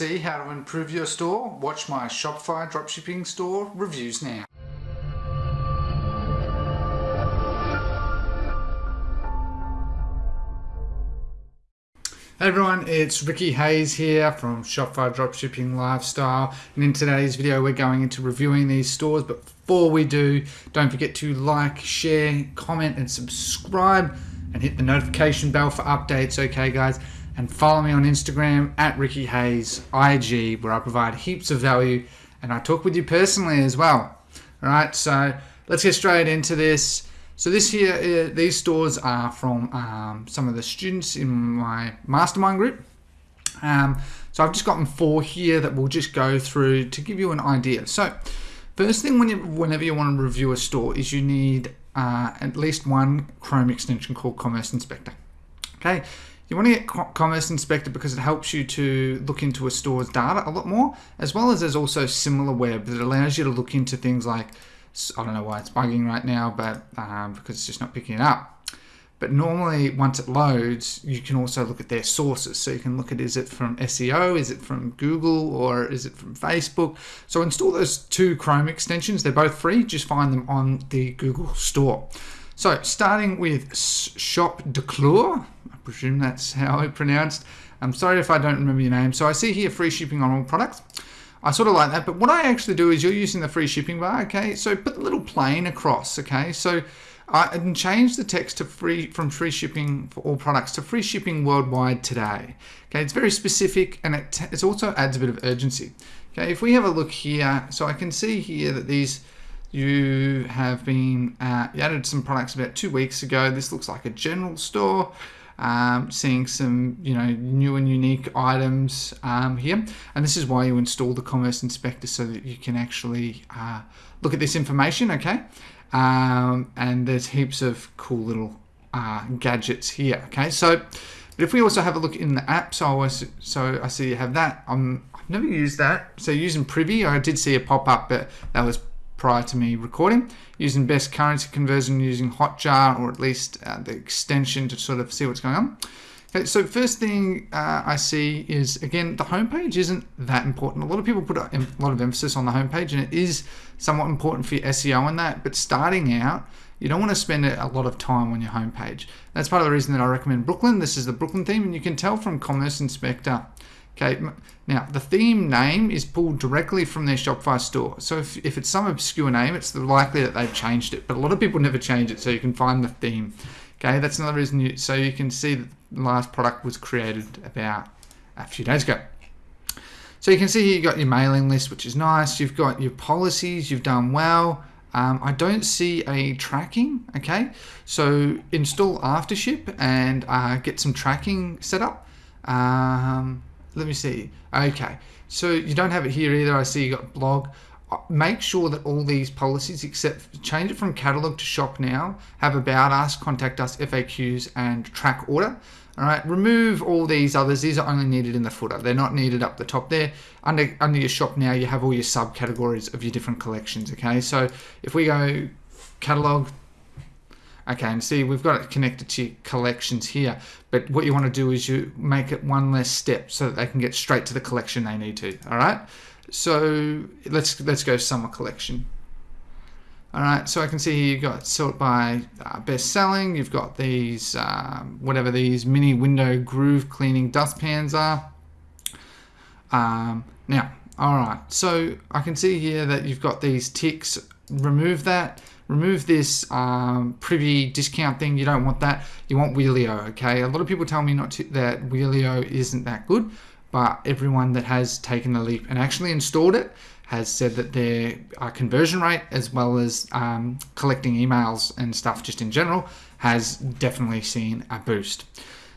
see how to improve your store? Watch my Shopify dropshipping store reviews now. Hey everyone, it's Ricky Hayes here from Shopify Dropshipping Lifestyle and in today's video we're going into reviewing these stores but before we do don't forget to like, share, comment and subscribe and hit the notification bell for updates okay guys and follow me on Instagram at Ricky Hayes IG where I provide heaps of value and I talk with you personally as well alright so let's get straight into this so this here, uh, these stores are from um, some of the students in my mastermind group. Um, so I've just gotten four here that we'll just go through to give you an idea. So first thing when you, whenever you want to review a store is you need uh, at least one Chrome extension called Commerce Inspector. Okay, you want to get Commerce Inspector because it helps you to look into a store's data a lot more, as well as there's also SimilarWeb that allows you to look into things like I don't know why it's bugging right now, but um, because it's just not picking it up. But normally, once it loads, you can also look at their sources. So you can look at is it from SEO, is it from Google, or is it from Facebook? So install those two Chrome extensions. They're both free. Just find them on the Google Store. So starting with Shop Declure, presume that's how it's pronounced. I'm sorry if I don't remember your name. So I see here free shipping on all products. I sort of like that. But what I actually do is you're using the free shipping bar, okay? So put the little plane across, okay? So I can change the text to free from free shipping for all products to free shipping worldwide today. Okay, it's very specific and it, it also adds a bit of urgency. Okay, if we have a look here, so I can see here that these you have been uh, you added some products about two weeks ago. This looks like a general store um, seeing some you know new and unique items um, here. And this is why you install the commerce inspector so that you can actually uh, look at this information okay? Um, and there's heaps of cool little uh, gadgets here okay? So but if we also have a look in the app so I, so I see you have that. I'm, I've never used that. So using Privy I did see a pop-up but that was prior to me recording, using best currency conversion using Hotjar or at least uh, the extension to sort of see what's going on. Okay, so first thing uh, I see is, again, the homepage isn't that important. A lot of people put a lot of emphasis on the homepage and it is somewhat important for your SEO and that, but starting out, you don't want to spend a lot of time on your homepage. That's part of the reason that I recommend Brooklyn. This is the Brooklyn theme and you can tell from Commerce Inspector Okay, now the theme name is pulled directly from their Shopify store. So if, if it's some obscure name, it's likely that they've changed it. But a lot of people never change it, so you can find the theme. Okay, that's another reason. You, so you can see that the last product was created about a few days ago. So you can see here you've got your mailing list, which is nice. You've got your policies, you've done well. Um, I don't see a tracking, okay? So install Aftership and uh, get some tracking set up. Um, let me see. Okay, so you don't have it here either. I see you got blog. Uh, make sure that all these policies, except change it from catalog to shop now, have about us, contact us, FAQs, and track order. All right, remove all these others. These are only needed in the footer. They're not needed up the top there. Under under your shop now, you have all your subcategories of your different collections. Okay, so if we go catalog, Okay, and see, we've got it connected to your collections here, but what you want to do is you make it one less step so that they can get straight to the collection they need to, all right? So let's let's go summer collection. All right, so I can see here you've got sort by uh, best selling. You've got these, um, whatever these mini window groove cleaning dustpans are. Um, now, all right, so I can see here that you've got these ticks. Remove that remove this um, privy discount thing. You don't want that. You want Wheelio, okay? A lot of people tell me not to, that Wheelio isn't that good, but everyone that has taken the leap and actually installed it has said that their uh, conversion rate as well as um, collecting emails and stuff just in general has definitely seen a boost.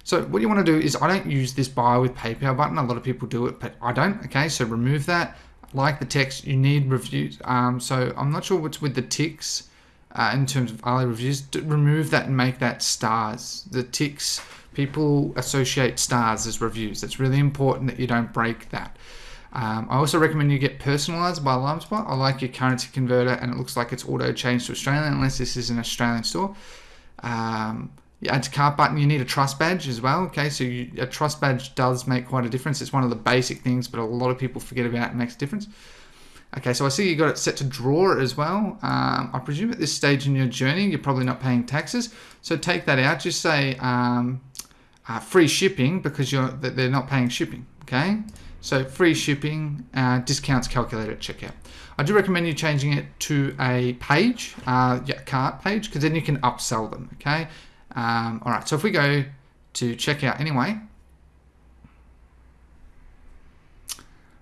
So what you want to do is I don't use this buy with PayPal button. A lot of people do it, but I don't. Okay, so remove that. Like the text, you need reviews. Um, so I'm not sure what's with the ticks uh, in terms of early reviews, remove that and make that stars. The ticks, people associate stars as reviews. It's really important that you don't break that. Um, I also recommend you get personalized by LimeSpot. I like your currency converter and it looks like it's auto changed to Australian unless this is an Australian store. Um, you add to cart button, you need a trust badge as well. Okay, so you, a trust badge does make quite a difference. It's one of the basic things, but a lot of people forget about it makes a difference. Okay, so I see you got it set to draw as well. Um, I presume at this stage in your journey, you're probably not paying taxes. So take that out. Just say um, uh, free shipping because you're they're not paying shipping. Okay, so free shipping uh, discounts calculated at checkout. I do recommend you changing it to a page, uh, yeah, cart page, because then you can upsell them. Okay. Um, all right. So if we go to checkout anyway,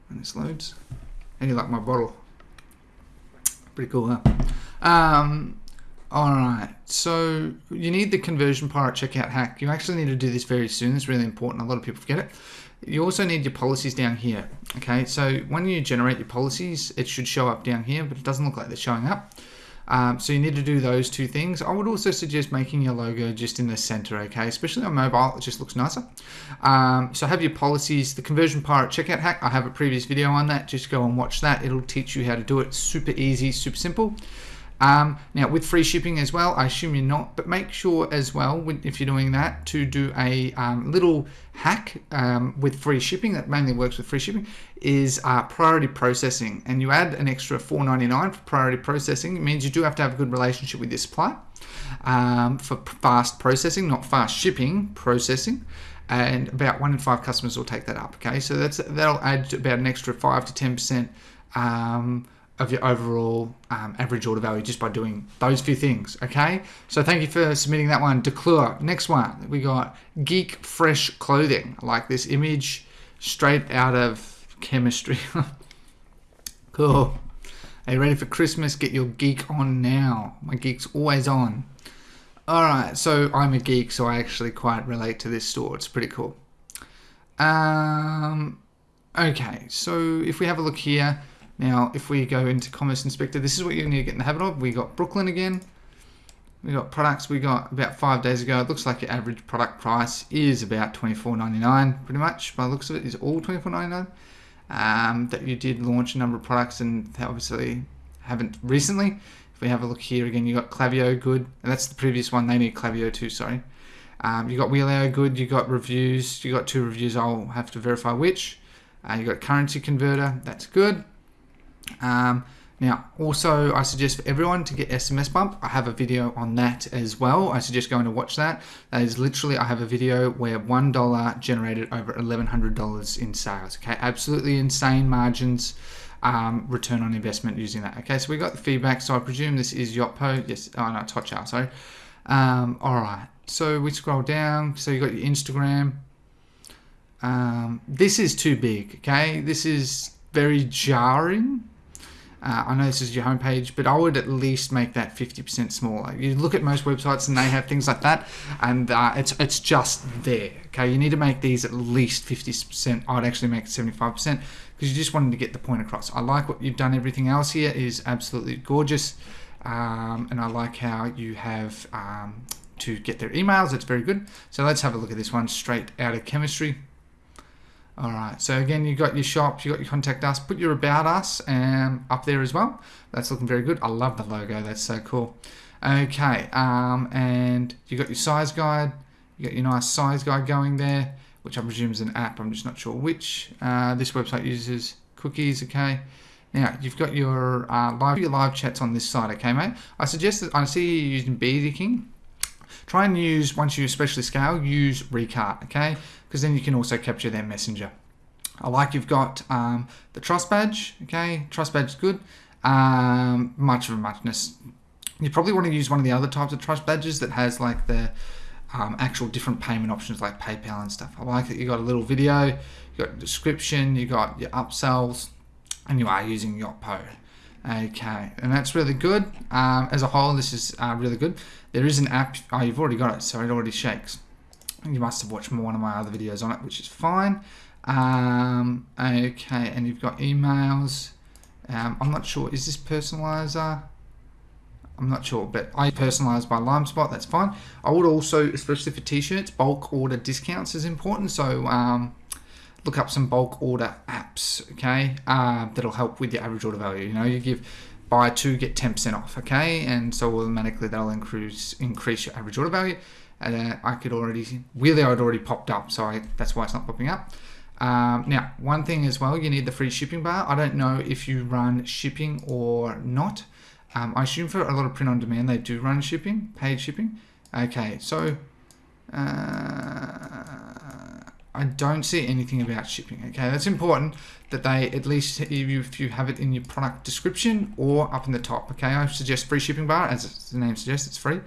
and this loads, and you like my bottle, pretty cool, huh? Um, all right, so you need the conversion pirate checkout hack. You actually need to do this very soon. It's really important. A lot of people forget it. You also need your policies down here. Okay, so when you generate your policies, it should show up down here, but it doesn't look like they're showing up. Um, so you need to do those two things. I would also suggest making your logo just in the center, okay? Especially on mobile, it just looks nicer. Um, so have your policies, the conversion pirate checkout hack. I have a previous video on that. Just go and watch that. It'll teach you how to do it. Super easy, super simple. Um, now with free shipping as well, I assume you're not, but make sure as well, if you're doing that, to do a um, little hack um, with free shipping that mainly works with free shipping is uh, priority processing. And you add an extra $4.99 for priority processing. It means you do have to have a good relationship with your supplier um, for fast processing, not fast shipping, processing and about one in five customers will take that up. Okay, so that's that'll add about an extra five to ten percent um, of your overall um, average order value just by doing those few things. Okay, so thank you for submitting that one. Declure. Next one, we got Geek Fresh Clothing. I like this image straight out of chemistry. cool. Are you ready for Christmas? Get your geek on now. My geek's always on. All right, so I'm a geek, so I actually quite relate to this store. It's pretty cool. Um, okay, so if we have a look here, now, if we go into Commerce Inspector, this is what you need to get in the habit of. We got Brooklyn again. We got products we got about five days ago. It looks like your average product price is about $24.99, pretty much. By the looks of it, is all $24.99. Um, that you did launch a number of products and obviously haven't recently. If we have a look here again, you got Klaviyo good. And that's the previous one. They need Klaviyo too, sorry. Um, you got Wheelio good. You got reviews. You got two reviews. I'll have to verify which. Uh, you got currency converter. That's good. Um, now, also, I suggest for everyone to get SMS Bump. I have a video on that as well. I suggest going to watch that. That is literally, I have a video where $1 generated over $1,100 in sales. Okay, absolutely insane margins. Um, return on investment using that. Okay, so we got the feedback. So I presume this is Yotpo. Yes, oh no, Hotjar, sorry. Um, all right, so we scroll down. So you got your Instagram. Um, this is too big. Okay, this is very jarring uh, I know this is your homepage, but I would at least make that 50% smaller. You look at most websites and they have things like that, and uh, it's it's just there. Okay, you need to make these at least 50%. I'd actually make it 75% because you just wanted to get the point across. I like what you've done. Everything else here is absolutely gorgeous, um, and I like how you have um, to get their emails. It's very good. So let's have a look at this one straight out of chemistry. All right, so again, you've got your shop, you've got your contact us, put your about us um, up there as well. That's looking very good. I love the logo, that's so cool. Okay, um, and you've got your size guide, you got your nice size guide going there, which I presume is an app, I'm just not sure which. Uh, this website uses cookies, okay. Now, you've got your uh, live your live chats on this side, okay, mate? I suggest that I see you using BeautyKing. Try and use, once you especially scale, use Recart, okay? Because then you can also capture their messenger. I like you've got um, the trust badge, okay? Trust badge is good. Um, much of a muchness. You probably want to use one of the other types of trust badges that has like the um, actual different payment options like PayPal and stuff. I like that you got a little video, you got description, you got your upsells, and you are using Yotpo. Okay, and that's really good. Um, as a whole, this is uh, really good. There is an app. Oh, you've already got it, so it already shakes. You must have watched one of my other videos on it, which is fine. Um, okay, and you've got emails. Um, I'm not sure. Is this personalizer? I'm not sure, but I personalize by LimeSpot. That's fine. I would also, especially for t-shirts, bulk order discounts is important. So um, look up some bulk order apps, okay, uh, that'll help with your average order value. You know, you give buy two, get 10% off, okay, and so automatically that'll increase, increase your average order value. uh, I could already, really I'd already popped up, so I, that's why it's not popping up. Um, now, one thing as well, you need the free shipping bar. I don't know if you run shipping or not. Um, I assume for a lot of print on demand, they do run shipping, paid shipping. Okay, so uh, I don't see anything about shipping. Okay, that's important that they at least if you, if you have it in your product description or up in the top. Okay, I suggest free shipping bar as the name suggests, it's free.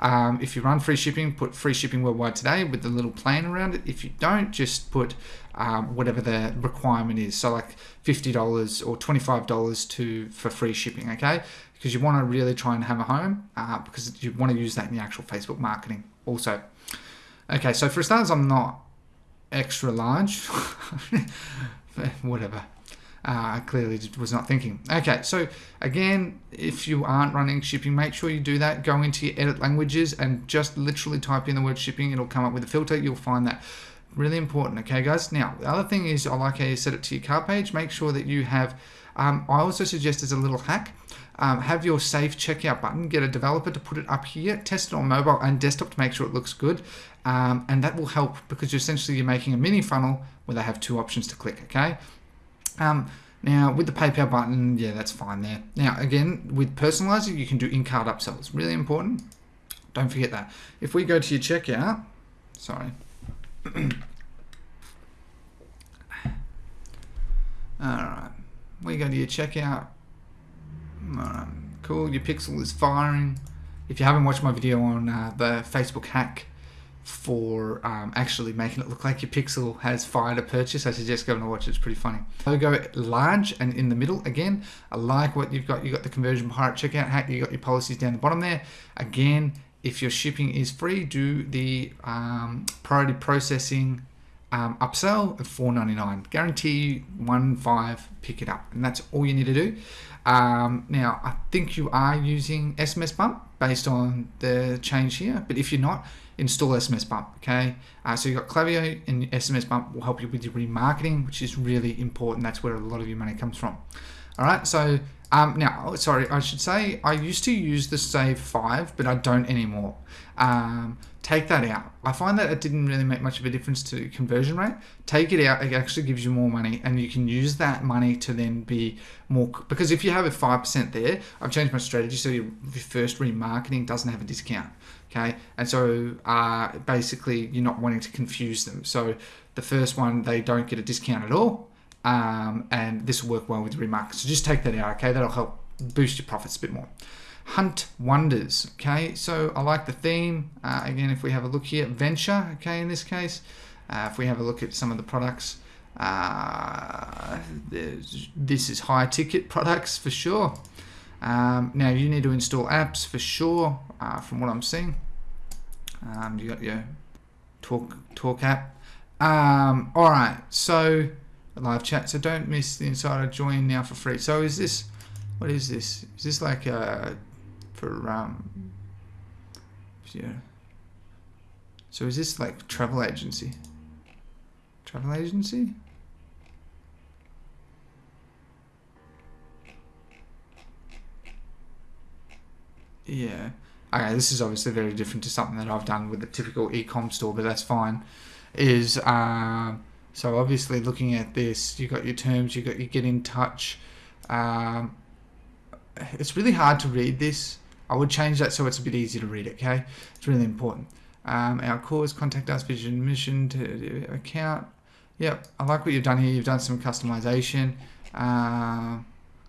Um, if you run free shipping, put free shipping worldwide today with the little plane around it. If you don't, just put um, whatever the requirement is. So like fifty dollars or twenty five dollars to for free shipping. Okay, because you want to really try and hammer home uh, because you want to use that in the actual Facebook marketing also. Okay, so for starters, I'm not extra large. Whatever. Uh, I clearly was not thinking. Okay, so again, if you aren't running shipping, make sure you do that. Go into your edit languages and just literally type in the word shipping. It'll come up with a filter. You'll find that really important. Okay, guys. Now, the other thing is I like how you set it to your cart page. Make sure that you have. Um, I also suggest as a little hack. Um, have your save checkout button, get a developer to put it up here, test it on mobile and desktop to make sure it looks good. Um, and that will help because you're essentially you're making a mini funnel where they have two options to click, okay? Um, now, with the PayPal button, yeah, that's fine there. Now, again, with personalizing, you can do in-cart upsells. Really important. Don't forget that. If we go to your checkout, sorry. All right, we go to your checkout. All right, cool. Your pixel is firing. If you haven't watched my video on uh, the Facebook hack for um, actually making it look like your pixel has fired a purchase. I suggest going to watch it. It's pretty funny. Logo large and in the middle. Again, I like what you've got. You've got the conversion pirate checkout hack. You've got your policies down the bottom there. Again, if your shipping is free, do the um, priority processing um, upsell at $4.99. Guarantee one five pick it up, and that's all you need to do. Um, now, I think you are using SMS Bump based on the change here, but if you're not, install SMS Bump, okay? Uh, so you've got Klaviyo and SMS Bump will help you with your remarketing, which is really important. That's where a lot of your money comes from. All right, so um, now, sorry, I should say I used to use the Save 5, but I don't anymore. Um, take that out. I find that it didn't really make much of a difference to conversion rate. Take it out, it actually gives you more money, and you can use that money to then be more. Because if you have a 5% there, I've changed my strategy so your, your first remarketing doesn't have a discount okay and so uh, basically you're not wanting to confuse them so the first one they don't get a discount at all um, and this will work well with remark. So just take that out okay? That'll help boost your profits a bit more. Hunt wonders okay? So I like the theme. Uh, again if we have a look here venture okay in this case. Uh, if we have a look at some of the products uh, this is high ticket products for sure. Um, now you need to install apps for sure, uh, from what I'm seeing. Um, you got your talk talk app. Um, all right, so live chat. So don't miss the insider. Join now for free. So is this? What is this? Is this like uh, for um? Yeah. So is this like travel agency? Travel agency? Yeah. Okay, this is obviously very different to something that I've done with a typical e-com store, but that's fine. Is uh, so obviously looking at this, you've got your terms, you've got your get in touch. Um, it's really hard to read this. I would change that so it's a bit easier to read. Okay, it's really important. Um, our cause, contact us, vision, mission to account. Yep, I like what you've done here. You've done some customization. Uh,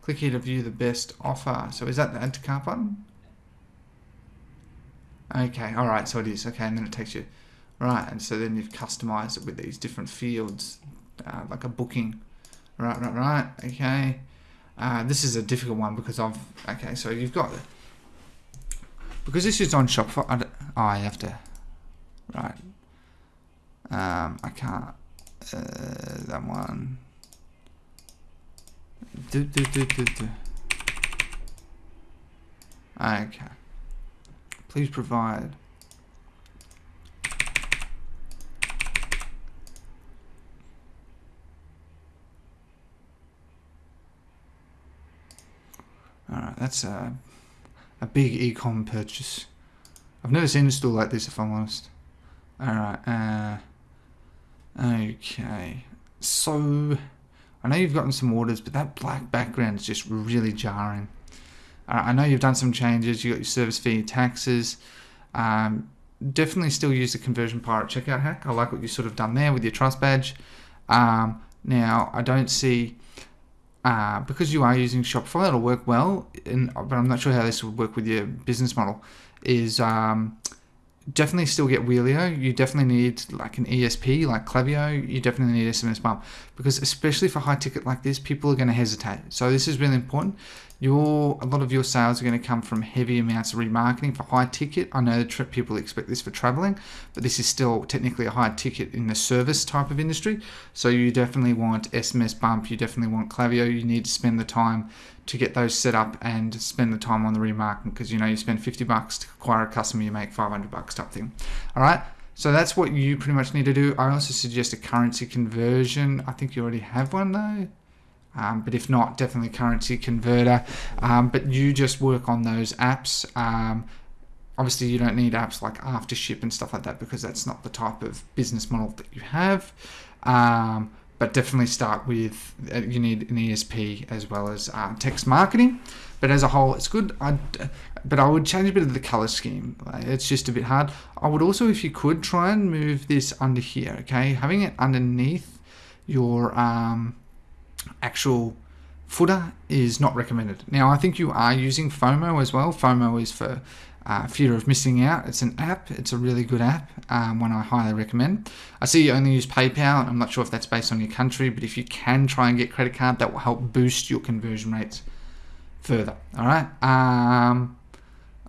click here to view the best offer. So is that the add to cart button? Okay, all right, so it is. Okay, and then it takes you, right, and so then you've customized it with these different fields, uh, like a booking. Right, right, right, okay. Uh, this is a difficult one because I've, okay, so you've got, because this is on Shopify, I, oh, I have to, right. Um, I can't, uh, that one. Do, do, do, do, do. Okay. Please provide. Alright, that's a, a big ecom purchase. I've never seen a store like this, if I'm honest. Alright, uh, okay. So, I know you've gotten some orders, but that black background is just really jarring. Uh, I know you've done some changes. You got your service fee, taxes. Um, definitely still use the conversion pirate checkout hack. I like what you sort of done there with your trust badge. Um, now I don't see uh, because you are using Shopify, it'll work well. And but I'm not sure how this would work with your business model. Is um, definitely still get Wheelio. You definitely need like an ESP like Klaviyo. You definitely need SMS bump because especially for high ticket like this, people are going to hesitate. So this is really important your a lot of your sales are going to come from heavy amounts of remarketing for high ticket. I know that people expect this for traveling, but this is still technically a high ticket in the service type of industry. So you definitely want SMS bump. You definitely want Klaviyo. You need to spend the time to get those set up and spend the time on the remarketing because you know you spend 50 bucks to acquire a customer, you make 500 bucks type thing. All right. So that's what you pretty much need to do. I also suggest a currency conversion. I think you already have one though. Um, but if not, definitely currency converter. Um, but you just work on those apps. Um, obviously, you don't need apps like AfterShip and stuff like that because that's not the type of business model that you have. Um, but definitely start with uh, you need an ESP as well as uh, text marketing. But as a whole, it's good. I'd, but I would change a bit of the color scheme. It's just a bit hard. I would also, if you could, try and move this under here. Okay, having it underneath your um, actual footer is not recommended. Now, I think you are using FOMO as well. FOMO is for uh, fear of missing out. It's an app. It's a really good app, um, one I highly recommend. I see you only use PayPal. I'm not sure if that's based on your country, but if you can try and get credit card, that will help boost your conversion rates further. All right. Um,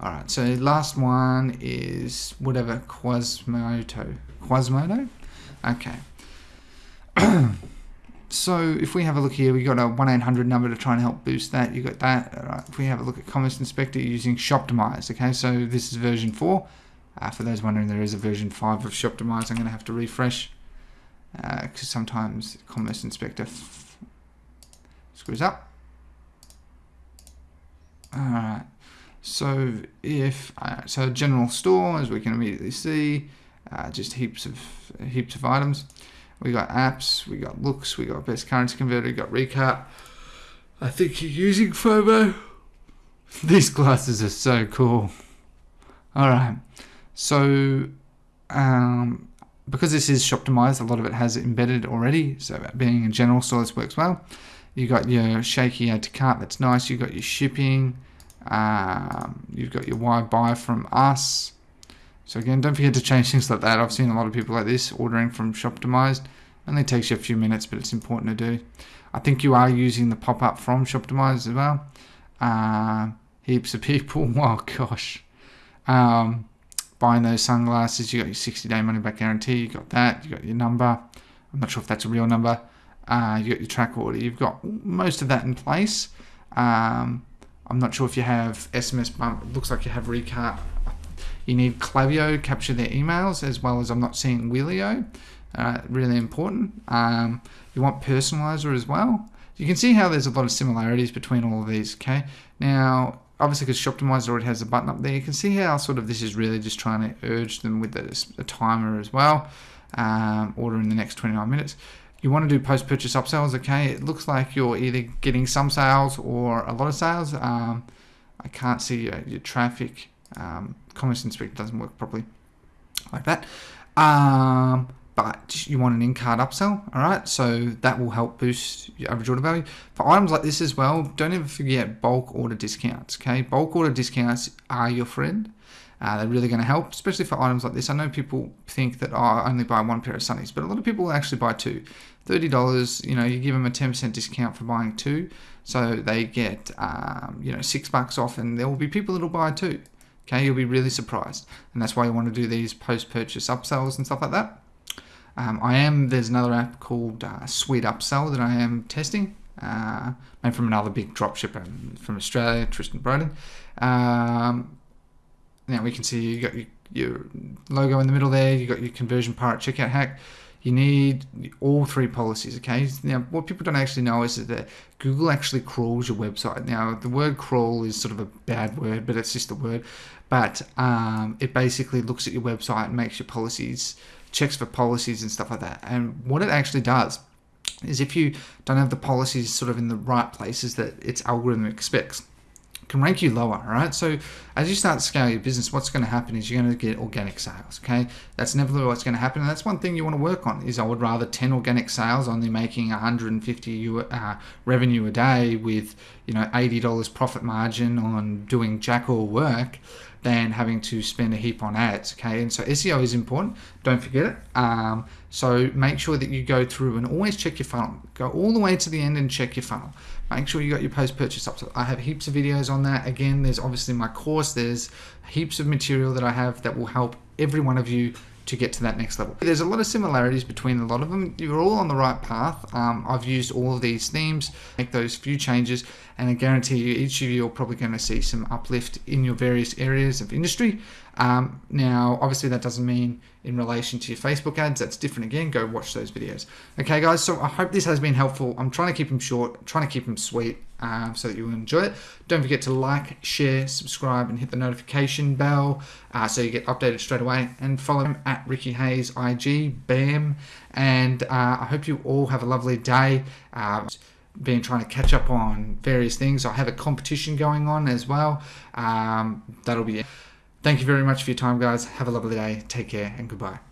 all right. So last one is whatever Quasmodo. Quasmodo. Okay. So if we have a look here, we've got a 1-800 number to try and help boost that. You've got that. If we have a look at Commerce Inspector using Shoptimize, okay, so this is version 4. Uh, for those wondering, there is a version 5 of Shoptimize. I'm going to have to refresh because uh, sometimes Commerce Inspector screws up. Alright, so if, uh, so general store, as we can immediately see, uh, just heaps of heaps of items. We got apps, we got Loox, we got best currency converter, we got Recart. I think you're using FOMO. These glasses are so cool. Alright, so um, because this is Shoptimize, a lot of it has embedded already. So being a general store, this works well. You got your shaky add to cart, that's nice. You got your shipping. Um, you've got your why buy from us. So again, don't forget to change things like that. I've seen a lot of people like this ordering from Shoptimized. Only takes you a few minutes, but it's important to do. I think you are using the pop-up from Shoptimized as well. Uh, heaps of people. Oh gosh. Um, buying those sunglasses, you got your 60-day money-back guarantee. You got that. You got your number. I'm not sure if that's a real number. Uh, you got your track order. You've got most of that in place. Um, I'm not sure if you have SMS bump. It looks like you have Recart you need Klaviyo capture their emails as well as I'm not seeing Wheelio. Uh, really important. Um, you want personalizer as well. You can see how there's a lot of similarities between all of these. Okay. Now, obviously, because Shoptimizer already has a button up there, you can see how sort of this is really just trying to urge them with a, a timer as well. Um, order in the next 29 minutes. You want to do post-purchase upsells. Okay. It looks like you're either getting some sales or a lot of sales. Um, I can't see your, your traffic um, Commerce Inspector doesn't work properly like that. Um, but you want an in-cart upsell, all right? So that will help boost your average order value. For items like this as well, don't ever forget bulk order discounts, okay? Bulk order discounts are your friend. Uh, they're really going to help, especially for items like this. I know people think that oh, I only buy one pair of sunnies, but a lot of people actually buy two. $30, you know, you give them a 10% discount for buying two, so they get, um, you know, six bucks off, and there will be people that will buy two. Okay, you'll be really surprised. And that's why you want to do these post-purchase upsells and stuff like that. Um, I am, there's another app called uh, Sweet Upsell that I am testing. Uh, made from another big dropshipper from Australia, Tristan Broden. Um, now we can see you got your, your, logo in the middle there, you got your conversion pirate checkout hack. You need all three policies. Okay. Now, what people don't actually know is that Google actually crawls your website. Now, the word crawl is sort of a bad word, but it's just a word. But um, it basically looks at your website and makes your policies, checks for policies and stuff like that. And what it actually does is if you don't have the policies sort of in the right places that its algorithm expects can rank you lower, right? So as you start to scale your business, what's going to happen is you're going to get organic sales, okay? That's never what's going to happen. And that's one thing you want to work on is I would rather 10 organic sales only making 150 uh, revenue a day with, you know, $80 profit margin on doing jack all work than having to spend a heap on ads. Okay, and so SEO is important. Don't forget it. Um, so make sure that you go through and always check your funnel. Go all the way to the end and check your funnel. Make sure you got your post purchase up. So I have heaps of videos on that. Again, there's obviously my course. There's heaps of material that I have that will help every one of you to get to that next level. There's a lot of similarities between a lot of them. You're all on the right path. Um, I've used all of these themes, make those few changes, and I guarantee you each of you are probably going to see some uplift in your various areas of industry. Um, now, obviously, that doesn't mean in relation to your Facebook ads. That's different again. Go watch those videos. Okay, guys. So I hope this has been helpful. I'm trying to keep them short, trying to keep them sweet, um, so that you will enjoy it. Don't forget to like, share, subscribe, and hit the notification bell uh, so you get updated straight away. And follow him at Ricky Hayes IG. Bam. And uh, I hope you all have a lovely day. Uh, been trying to catch up on various things. I have a competition going on as well. Um, that'll be it. Thank you very much for your time, guys. Have a lovely day. Take care and goodbye.